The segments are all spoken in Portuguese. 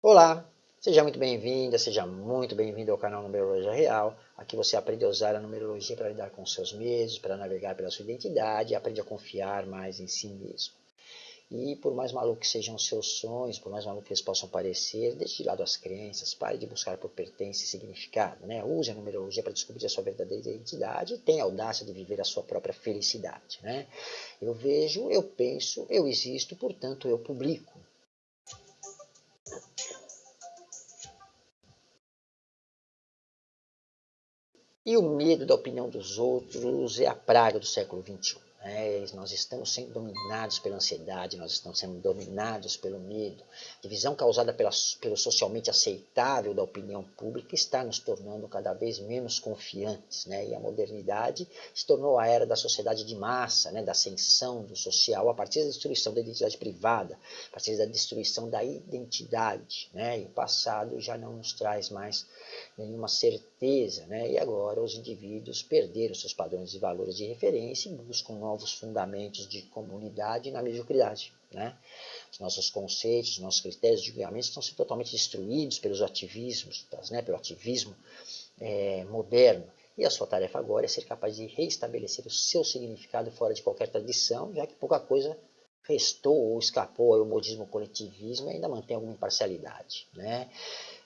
Olá, seja muito bem-vinda, seja muito bem-vindo ao canal Numerologia Real. Aqui você aprende a usar a numerologia para lidar com seus medos, para navegar pela sua identidade aprende a confiar mais em si mesmo. E por mais maluco que sejam os seus sonhos, por mais maluco que eles possam parecer, deixe de lado as crenças, pare de buscar por pertença e significado. Né? Use a numerologia para descobrir a sua verdadeira identidade e tenha a audácia de viver a sua própria felicidade. Né? Eu vejo, eu penso, eu existo, portanto eu publico. E o medo da opinião dos outros é a praga do século XXI. É, nós estamos sendo dominados pela ansiedade, nós estamos sendo dominados pelo medo. A divisão causada pela, pelo socialmente aceitável da opinião pública está nos tornando cada vez menos confiantes. Né? E a modernidade se tornou a era da sociedade de massa, né? da ascensão do social, a partir da destruição da identidade privada, a partir da destruição da identidade. Né? E o passado já não nos traz mais nenhuma certeza. Né? E agora os indivíduos perderam seus padrões e valores de referência e buscam novos fundamentos de comunidade na mediocridade. Né? Os nossos conceitos, os nossos critérios de julgamento estão sendo totalmente destruídos pelos ativismos, né? pelo ativismo é, moderno. E a sua tarefa agora é ser capaz de reestabelecer o seu significado fora de qualquer tradição, já que pouca coisa restou ou escapou ao modismo coletivismo e ainda mantém alguma imparcialidade. Né?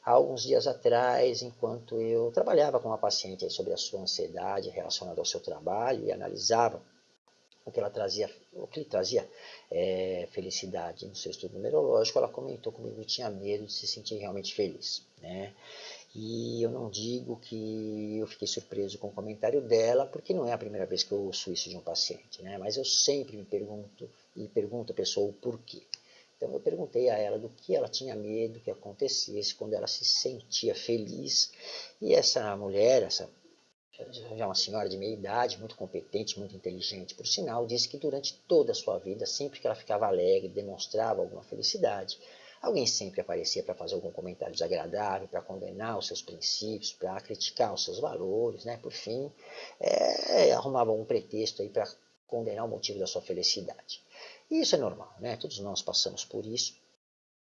Há alguns dias atrás, enquanto eu trabalhava com uma paciente sobre a sua ansiedade relacionada ao seu trabalho e analisava o que ela trazia, o que trazia é, felicidade no seu estudo numerológico, ela comentou comigo que tinha medo de se sentir realmente feliz. Né? E eu não digo que eu fiquei surpreso com o comentário dela, porque não é a primeira vez que eu ouço isso de um paciente, né? mas eu sempre me pergunto e pergunto a pessoa o porquê. Então eu perguntei a ela do que ela tinha medo que acontecesse quando ela se sentia feliz. E essa mulher, essa já uma senhora de meia idade, muito competente, muito inteligente, por sinal, disse que durante toda a sua vida, sempre que ela ficava alegre, demonstrava alguma felicidade, alguém sempre aparecia para fazer algum comentário desagradável, para condenar os seus princípios, para criticar os seus valores, né? por fim, é, arrumava um pretexto aí para condenar o motivo da sua felicidade. E isso é normal, né? todos nós passamos por isso,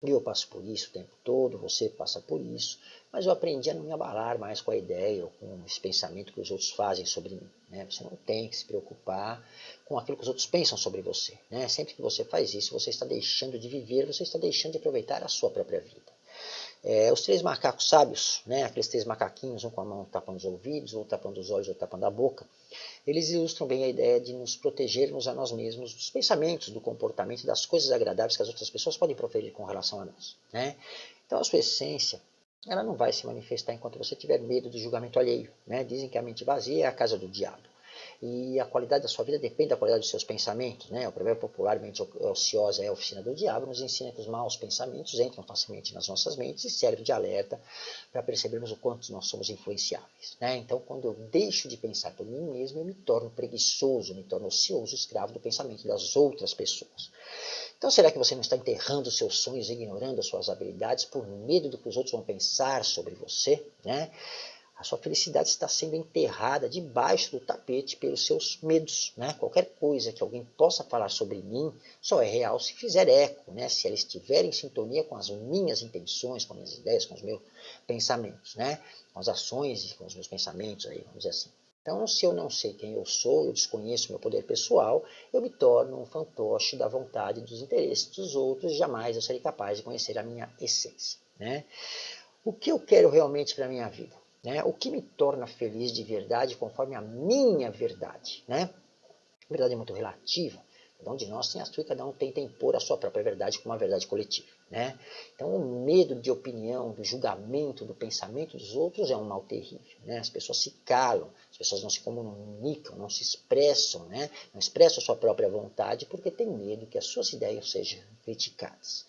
eu passo por isso o tempo todo, você passa por isso, mas eu aprendi a não me abalar mais com a ideia ou com esse pensamento que os outros fazem sobre mim. Né? Você não tem que se preocupar com aquilo que os outros pensam sobre você. Né? Sempre que você faz isso, você está deixando de viver, você está deixando de aproveitar a sua própria vida. É, os três macacos sábios, né, aqueles três macaquinhos, um com a mão tapando os ouvidos, outro tapando os olhos, outro tapando a boca, eles ilustram bem a ideia de nos protegermos a nós mesmos dos pensamentos, do comportamento, das coisas agradáveis que as outras pessoas podem proferir com relação a nós. Né? Então a sua essência ela não vai se manifestar enquanto você tiver medo do julgamento alheio. Né? Dizem que a mente vazia é a casa do diabo e a qualidade da sua vida depende da qualidade dos seus pensamentos. Né? O provérbio popular, mente ociosa é a oficina do diabo, nos ensina que os maus pensamentos entram facilmente nas nossas mentes e servem de alerta para percebermos o quanto nós somos influenciáveis. Né? Então, quando eu deixo de pensar por mim mesmo, eu me torno preguiçoso, me torno ocioso, escravo do pensamento das outras pessoas. Então, será que você não está enterrando os seus sonhos, ignorando as suas habilidades por medo do que os outros vão pensar sobre você? Né? A sua felicidade está sendo enterrada debaixo do tapete pelos seus medos. Né? Qualquer coisa que alguém possa falar sobre mim só é real se fizer eco, né? se ela estiver em sintonia com as minhas intenções, com as minhas ideias, com os meus pensamentos, né? com as ações e com os meus pensamentos, aí, vamos dizer assim. Então, se eu não sei quem eu sou, eu desconheço meu poder pessoal, eu me torno um fantoche da vontade e dos interesses dos outros e jamais eu serei capaz de conhecer a minha essência. Né? O que eu quero realmente para a minha vida? Né? O que me torna feliz de verdade conforme a minha verdade. Né? A verdade é muito relativa. Cada um de nós tem a sua e cada um tenta impor a sua própria verdade como uma verdade coletiva. Né? Então o medo de opinião, do julgamento, do pensamento dos outros é um mal terrível. Né? As pessoas se calam, as pessoas não se comunicam, não se expressam, né? não expressam a sua própria vontade porque tem medo que as suas ideias sejam criticadas.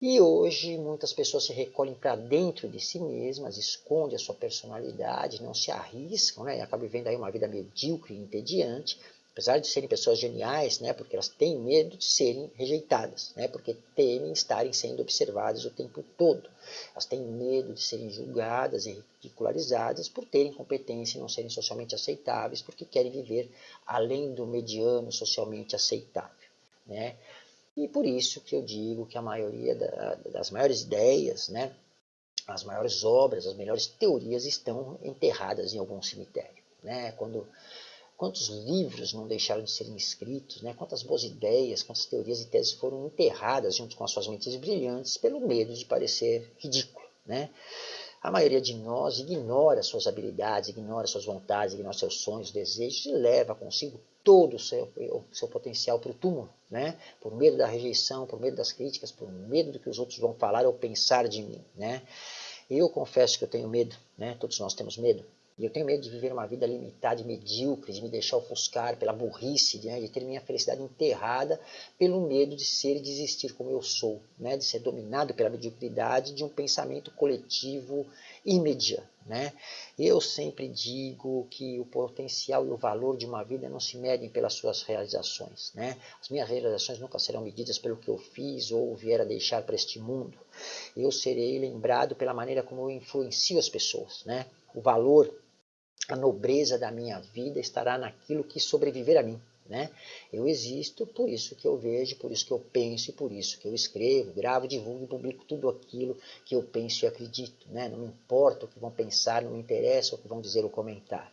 E hoje muitas pessoas se recolhem para dentro de si mesmas, escondem a sua personalidade, não se arriscam, né? acabam vivendo aí uma vida medíocre e entediante, apesar de serem pessoas geniais, né? porque elas têm medo de serem rejeitadas, né? porque temem estarem sendo observadas o tempo todo. Elas têm medo de serem julgadas e ridicularizadas por terem competência e não serem socialmente aceitáveis, porque querem viver além do mediano socialmente aceitável. Né? E por isso que eu digo que a maioria da, das maiores ideias, né, as maiores obras, as melhores teorias estão enterradas em algum cemitério. Né? Quando, quantos livros não deixaram de serem escritos, né? quantas boas ideias, quantas teorias e teses foram enterradas junto com as suas mentes brilhantes pelo medo de parecer ridículo. Né? A maioria de nós ignora suas habilidades, ignora suas vontades, ignora seus sonhos, desejos e leva consigo todo o seu, o seu potencial para o túmulo, né? por medo da rejeição, por medo das críticas, por medo do que os outros vão falar ou pensar de mim. Né? Eu confesso que eu tenho medo, né? todos nós temos medo, e eu tenho medo de viver uma vida limitada medíocre, de me deixar ofuscar pela burrice, né, de ter minha felicidade enterrada pelo medo de ser e desistir como eu sou, né, de ser dominado pela mediocridade de um pensamento coletivo imediato. Né? Eu sempre digo que o potencial e o valor de uma vida não se medem pelas suas realizações. Né? As minhas realizações nunca serão medidas pelo que eu fiz ou vier a deixar para este mundo. Eu serei lembrado pela maneira como eu influencio as pessoas. Né? O valor a nobreza da minha vida estará naquilo que sobreviver a mim. Né? Eu existo, por isso que eu vejo, por isso que eu penso e por isso que eu escrevo, gravo, divulgo e publico tudo aquilo que eu penso e acredito. Né? Não me importa o que vão pensar, não me interessa o que vão dizer ou comentar.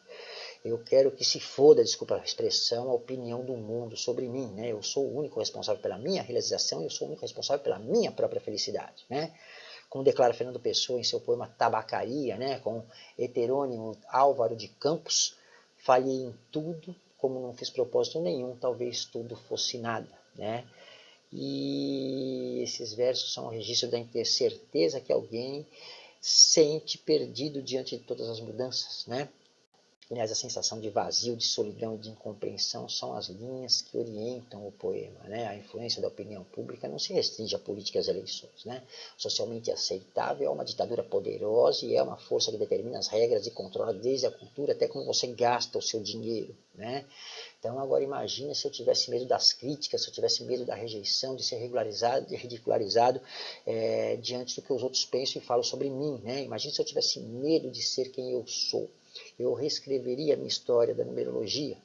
Eu quero que se foda, desculpa a expressão, a opinião do mundo sobre mim. Né? Eu sou o único responsável pela minha realização e eu sou o único responsável pela minha própria felicidade. Né? Como declara Fernando Pessoa em seu poema Tabacaria, né, com heterônimo Álvaro de Campos, falhei em tudo, como não fiz propósito nenhum, talvez tudo fosse nada. Né? E esses versos são um registro da certeza que alguém sente perdido diante de todas as mudanças. Né? Aliás, a sensação de vazio, de solidão de incompreensão são as linhas que orientam o poema. Né? A influência da opinião pública não se restringe à política e eleições. Né? Socialmente aceitável é uma ditadura poderosa e é uma força que determina as regras e controla desde a cultura até como você gasta o seu dinheiro. Né? Então, agora imagine se eu tivesse medo das críticas, se eu tivesse medo da rejeição, de ser regularizado, de ridicularizado é, diante do que os outros pensam e falam sobre mim. Né? Imagine se eu tivesse medo de ser quem eu sou eu reescreveria a minha história da numerologia.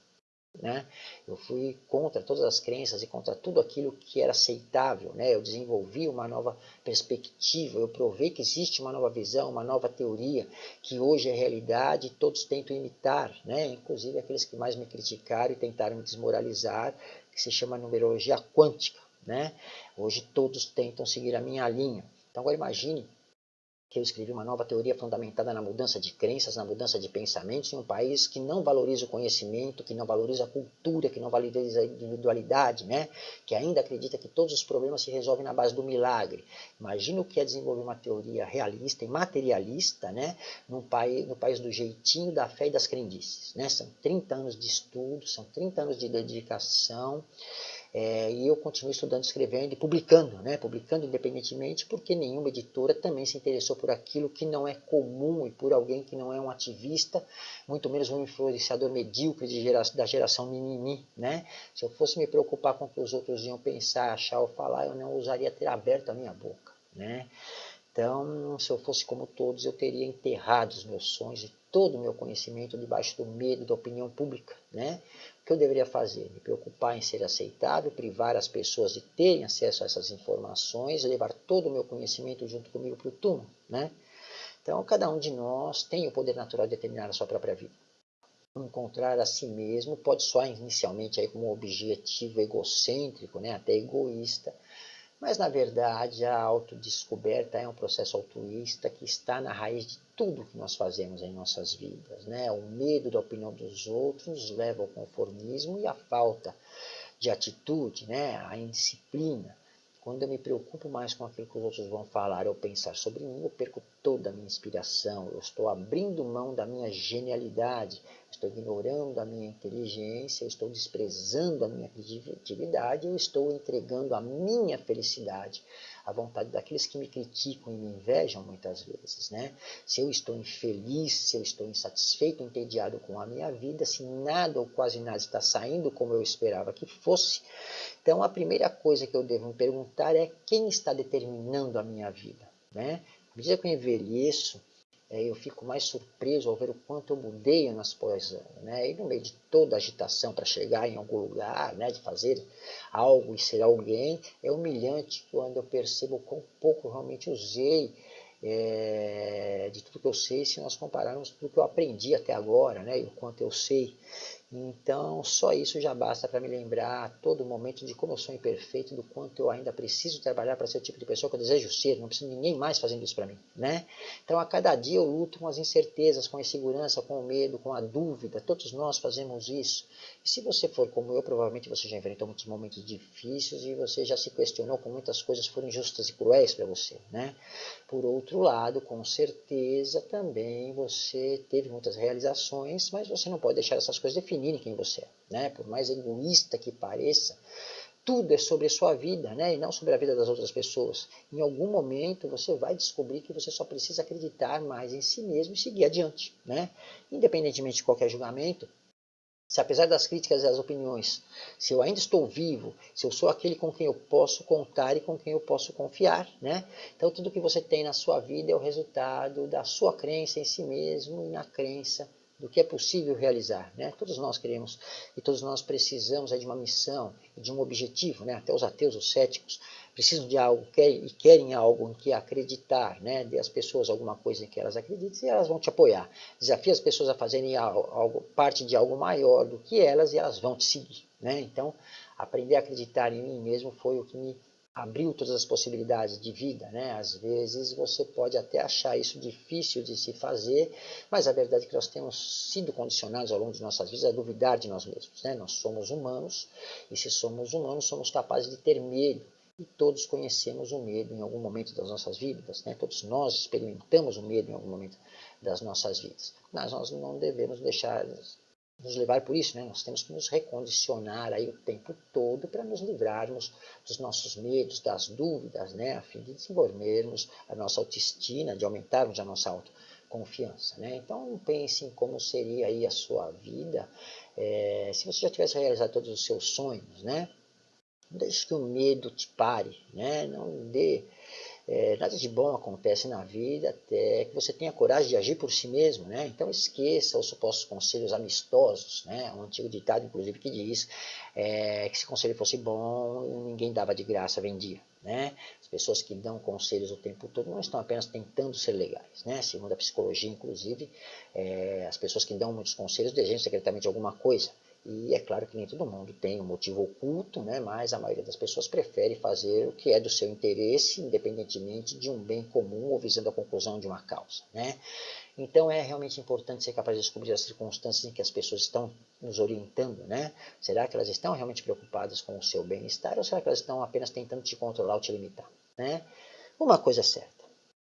Né? Eu fui contra todas as crenças e contra tudo aquilo que era aceitável. Né? Eu desenvolvi uma nova perspectiva, eu provei que existe uma nova visão, uma nova teoria, que hoje é realidade e todos tentam imitar, né? inclusive aqueles que mais me criticaram e tentaram me desmoralizar, que se chama numerologia quântica. Né? Hoje todos tentam seguir a minha linha. Então agora imagine que eu escrevi uma nova teoria fundamentada na mudança de crenças, na mudança de pensamentos em um país que não valoriza o conhecimento, que não valoriza a cultura, que não valoriza a individualidade, né? que ainda acredita que todos os problemas se resolvem na base do milagre. Imagina o que é desenvolver uma teoria realista e materialista né? no, país, no país do jeitinho, da fé e das crendices. Né? São 30 anos de estudo, são 30 anos de dedicação, é, e eu continuo estudando, escrevendo e publicando, né? publicando independentemente, porque nenhuma editora também se interessou por aquilo que não é comum e por alguém que não é um ativista, muito menos um influenciador medíocre gera, da geração mimimi. Né? Se eu fosse me preocupar com o que os outros iam pensar, achar ou falar, eu não ousaria ter aberto a minha boca. Né? Então, se eu fosse como todos, eu teria enterrado os meus sonhos e todo o meu conhecimento debaixo do medo da opinião pública. Né? O que eu deveria fazer? Me preocupar em ser aceitável, privar as pessoas de terem acesso a essas informações, levar todo o meu conhecimento junto comigo para o túmulo. Né? Então, cada um de nós tem o poder natural de determinar a sua própria vida. Encontrar a si mesmo pode soar inicialmente aí como um objetivo egocêntrico, né? até egoísta, mas, na verdade, a autodescoberta é um processo altruísta que está na raiz de tudo que nós fazemos em nossas vidas. Né? O medo da opinião dos outros leva ao conformismo e à falta de atitude, né? a indisciplina. Quando eu me preocupo mais com aquilo que os outros vão falar ou pensar sobre mim, eu perco toda a minha inspiração, eu estou abrindo mão da minha genialidade, estou ignorando a minha inteligência, estou desprezando a minha criatividade, eu estou entregando a minha felicidade à vontade daqueles que me criticam e me invejam muitas vezes. Né? Se eu estou infeliz, se eu estou insatisfeito, entediado com a minha vida, se nada ou quase nada está saindo como eu esperava que fosse, então a primeira coisa que eu devo me perguntar é quem está determinando a minha vida. Né? À medida que eu envelheço, eu fico mais surpreso ao ver o quanto eu mudei nas pós né? E no meio de toda a agitação para chegar em algum lugar, né? de fazer algo e ser alguém, é humilhante quando eu percebo quão pouco eu realmente usei é, de tudo que eu sei se nós compararmos tudo que eu aprendi até agora, né? E o quanto eu sei. Então, só isso já basta para me lembrar a todo momento de como eu sou imperfeito, do quanto eu ainda preciso trabalhar para ser o tipo de pessoa que eu desejo ser, não preciso de ninguém mais fazendo isso para mim, né? Então, a cada dia eu luto com as incertezas, com a insegurança, com o medo, com a dúvida, todos nós fazemos isso. E se você for como eu, provavelmente você já enfrentou muitos momentos difíceis e você já se questionou como muitas coisas foram injustas e cruéis para você, né? Por outro lado, com certeza também você teve muitas realizações, mas você não pode deixar essas coisas definir definirem quem você é. Né? Por mais egoísta que pareça, tudo é sobre a sua vida, né? e não sobre a vida das outras pessoas. Em algum momento você vai descobrir que você só precisa acreditar mais em si mesmo e seguir adiante. Né? Independentemente de qualquer julgamento, se apesar das críticas e das opiniões, se eu ainda estou vivo, se eu sou aquele com quem eu posso contar e com quem eu posso confiar, né? Então tudo que você tem na sua vida é o resultado da sua crença em si mesmo e na crença do que é possível realizar. Né? Todos nós queremos e todos nós precisamos de uma missão, de um objetivo. Né? Até os ateus, os céticos, precisam de algo e querem algo em que acreditar. Né? Dê às pessoas alguma coisa em que elas acreditem e elas vão te apoiar. Desafie as pessoas a fazerem algo, parte de algo maior do que elas e elas vão te seguir. Né? Então, aprender a acreditar em mim mesmo foi o que me abriu todas as possibilidades de vida, né? Às vezes você pode até achar isso difícil de se fazer, mas a verdade é que nós temos sido condicionados ao longo de nossas vidas a duvidar de nós mesmos, né? Nós somos humanos e se somos humanos somos capazes de ter medo e todos conhecemos o medo em algum momento das nossas vidas, né? Todos nós experimentamos o medo em algum momento das nossas vidas, mas nós não devemos deixar nos levar por isso, né? nós temos que nos recondicionar aí o tempo todo para nos livrarmos dos nossos medos, das dúvidas, né? a fim de desenvolvermos a nossa autoestima, de aumentarmos a nossa autoconfiança. Né? Então pense em como seria aí a sua vida é, se você já tivesse realizado todos os seus sonhos. Né? Não deixe que o medo te pare, né? não dê é, nada de bom acontece na vida até que você tenha coragem de agir por si mesmo, né? Então esqueça os supostos conselhos amistosos, né? Um antigo ditado, inclusive, que diz é, que se conselho fosse bom, ninguém dava de graça, vendia, né? As pessoas que dão conselhos o tempo todo não estão apenas tentando ser legais, né? Segundo a psicologia, inclusive, é, as pessoas que dão muitos conselhos desejam secretamente alguma coisa. E é claro que nem todo mundo tem um motivo oculto, né? mas a maioria das pessoas prefere fazer o que é do seu interesse, independentemente de um bem comum ou visando a conclusão de uma causa. Né? Então é realmente importante ser capaz de descobrir as circunstâncias em que as pessoas estão nos orientando. Né? Será que elas estão realmente preocupadas com o seu bem-estar ou será que elas estão apenas tentando te controlar ou te limitar? Né? Uma coisa é certa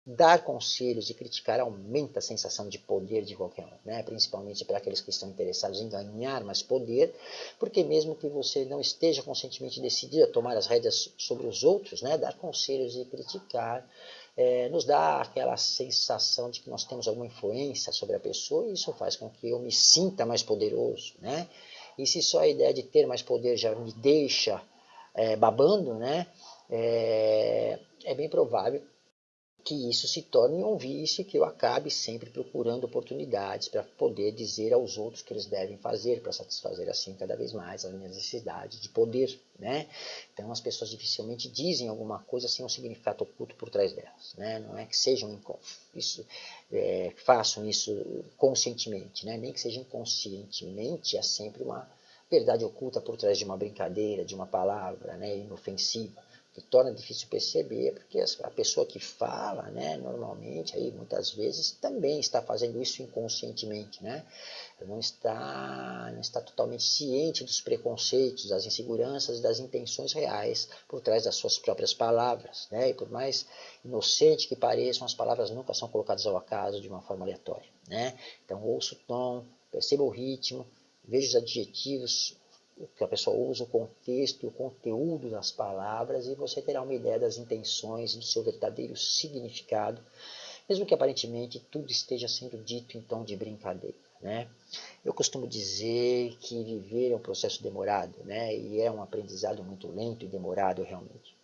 Dar conselhos e criticar aumenta a sensação de poder de qualquer um, né? principalmente para aqueles que estão interessados em ganhar mais poder, porque mesmo que você não esteja conscientemente decidido a tomar as rédeas sobre os outros, né? dar conselhos e criticar é, nos dá aquela sensação de que nós temos alguma influência sobre a pessoa e isso faz com que eu me sinta mais poderoso. Né? E se só a ideia de ter mais poder já me deixa é, babando, né? é, é bem provável que isso se torne um vício que eu acabe sempre procurando oportunidades para poder dizer aos outros que eles devem fazer, para satisfazer assim cada vez mais as minhas necessidades de poder. Né? Então as pessoas dificilmente dizem alguma coisa sem um significado oculto por trás delas. Né? Não é que sejam isso, é, façam isso conscientemente, né? nem que seja inconscientemente, é sempre uma verdade oculta por trás de uma brincadeira, de uma palavra né? inofensiva que torna difícil perceber, porque a pessoa que fala, né, normalmente, aí, muitas vezes, também está fazendo isso inconscientemente, né? não está, não está totalmente ciente dos preconceitos, das inseguranças das intenções reais por trás das suas próprias palavras, né? E por mais inocente que pareçam, as palavras nunca são colocadas ao acaso de uma forma aleatória, né? Então, ouça o tom, perceba o ritmo, veja os adjetivos, que a pessoa usa o contexto e o conteúdo das palavras e você terá uma ideia das intenções, do seu verdadeiro significado, mesmo que aparentemente tudo esteja sendo dito em tom de brincadeira. Né? Eu costumo dizer que viver é um processo demorado, né? e é um aprendizado muito lento e demorado realmente.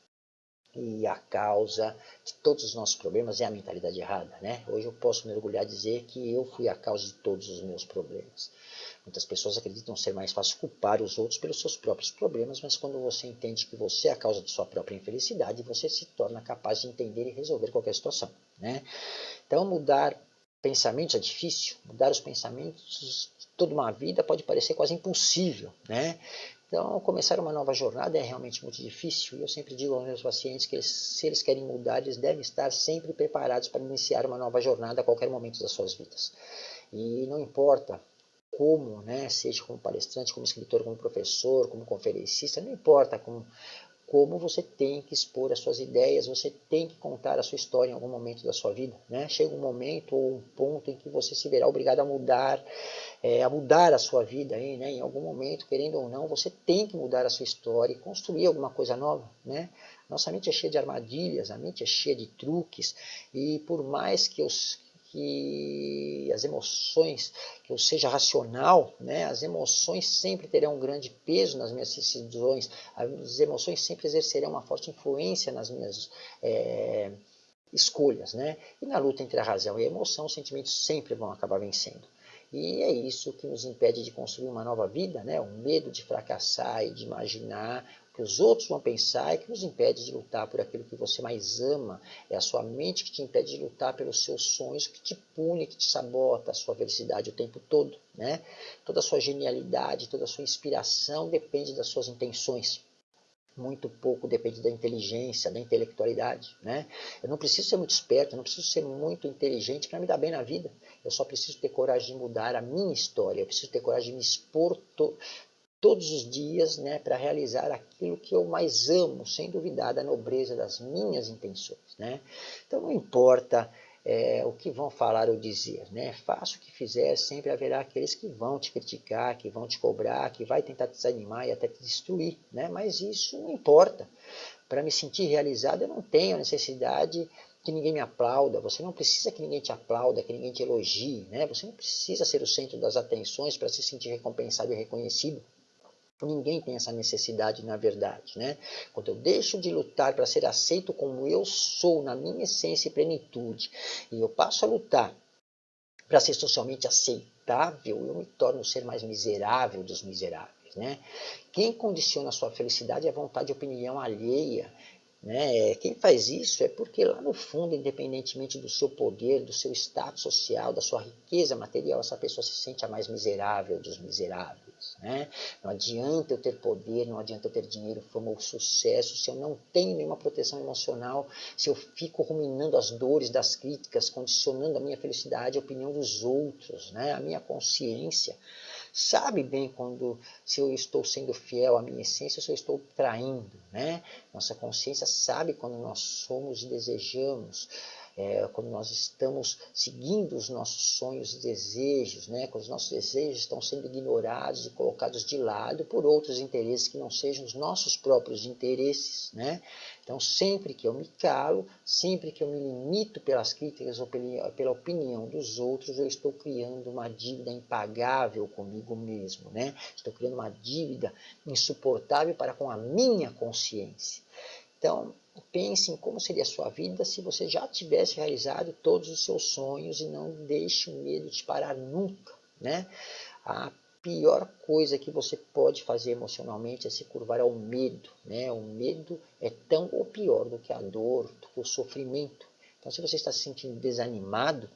e a causa de todos os nossos problemas é a mentalidade errada, né? Hoje eu posso mergulhar e dizer que eu fui a causa de todos os meus problemas. Muitas pessoas acreditam ser mais fácil culpar os outros pelos seus próprios problemas, mas quando você entende que você é a causa de sua própria infelicidade, você se torna capaz de entender e resolver qualquer situação, né? Então mudar pensamentos é difícil, mudar os pensamentos toda uma vida pode parecer quase impossível, né? Então, começar uma nova jornada é realmente muito difícil e eu sempre digo aos meus pacientes que se eles querem mudar, eles devem estar sempre preparados para iniciar uma nova jornada a qualquer momento das suas vidas. E não importa como, né, seja como palestrante, como escritor, como professor, como conferencista, não importa como, como você tem que expor as suas ideias, você tem que contar a sua história em algum momento da sua vida. Né? Chega um momento ou um ponto em que você se verá obrigado a mudar é, a mudar a sua vida aí, né? em algum momento, querendo ou não, você tem que mudar a sua história e construir alguma coisa nova. Né? Nossa mente é cheia de armadilhas, a mente é cheia de truques, e por mais que, os, que as emoções, que eu seja racional, né? as emoções sempre terão um grande peso nas minhas decisões, as emoções sempre exercerão uma forte influência nas minhas é, escolhas. Né? E na luta entre a razão e a emoção, os sentimentos sempre vão acabar vencendo. E é isso que nos impede de construir uma nova vida, né? o medo de fracassar e de imaginar que os outros vão pensar é que nos impede de lutar por aquilo que você mais ama. É a sua mente que te impede de lutar pelos seus sonhos, que te pune, que te sabota a sua felicidade o tempo todo. Né? Toda a sua genialidade, toda a sua inspiração depende das suas intenções muito pouco depende da inteligência, da intelectualidade. Né? Eu não preciso ser muito esperto, eu não preciso ser muito inteligente para me dar bem na vida. Eu só preciso ter coragem de mudar a minha história, eu preciso ter coragem de me expor todos os dias né, para realizar aquilo que eu mais amo, sem duvidar da nobreza das minhas intenções. Né? Então não importa é, o que vão falar ou dizer. Né? Faça o que fizer, sempre haverá aqueles que vão te criticar, que vão te cobrar, que vai tentar te desanimar e até te destruir. Né? Mas isso não importa. Para me sentir realizado, eu não tenho necessidade que ninguém me aplauda, você não precisa que ninguém te aplauda, que ninguém te elogie, né? você não precisa ser o centro das atenções para se sentir recompensado e reconhecido. Ninguém tem essa necessidade, na verdade. Né? Quando eu deixo de lutar para ser aceito como eu sou, na minha essência e plenitude, e eu passo a lutar para ser socialmente aceitável, eu me torno o ser mais miserável dos miseráveis. Né? Quem condiciona a sua felicidade é a vontade e opinião alheia. Né? Quem faz isso é porque lá no fundo, independentemente do seu poder, do seu status social, da sua riqueza material, essa pessoa se sente a mais miserável dos miseráveis. Né? Não adianta eu ter poder, não adianta eu ter dinheiro, fama ou sucesso, se eu não tenho nenhuma proteção emocional, se eu fico ruminando as dores das críticas, condicionando a minha felicidade, a opinião dos outros, né? a minha consciência. Sabe bem quando se eu estou sendo fiel à minha essência, se eu estou traindo. Né? Nossa consciência sabe quando nós somos e desejamos é, quando nós estamos seguindo os nossos sonhos e desejos, né, quando os nossos desejos estão sendo ignorados e colocados de lado por outros interesses que não sejam os nossos próprios interesses. Né? Então, sempre que eu me calo, sempre que eu me limito pelas críticas ou pela opinião dos outros, eu estou criando uma dívida impagável comigo mesmo. Né? Estou criando uma dívida insuportável para com a minha consciência. Então, pense em como seria a sua vida se você já tivesse realizado todos os seus sonhos e não deixe o medo te parar nunca. Né? A pior coisa que você pode fazer emocionalmente é se curvar ao medo. Né? O medo é tão ou pior do que a dor, do que o sofrimento. Então, se você está se sentindo desanimado,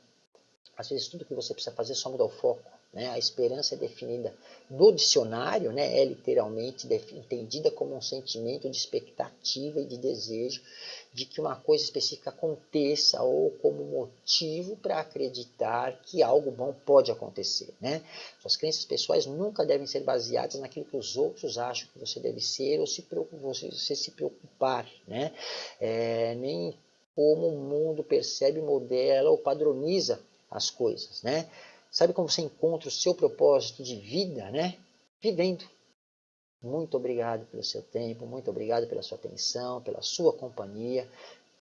às vezes tudo que você precisa fazer é só mudar o foco. Né? A esperança é definida no dicionário, né? é literalmente entendida como um sentimento de expectativa e de desejo de que uma coisa específica aconteça ou como motivo para acreditar que algo bom pode acontecer. Né? Suas crenças pessoais nunca devem ser baseadas naquilo que os outros acham que você deve ser ou se você, se preocupar. Né? É, nem como o mundo percebe, modela ou padroniza as coisas. Né? Sabe como você encontra o seu propósito de vida, né? Vivendo. Muito obrigado pelo seu tempo, muito obrigado pela sua atenção, pela sua companhia.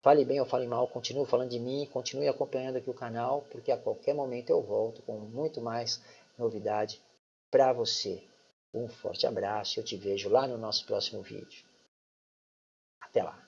Fale bem ou fale mal, continue falando de mim, continue acompanhando aqui o canal, porque a qualquer momento eu volto com muito mais novidade para você. Um forte abraço e eu te vejo lá no nosso próximo vídeo. Até lá!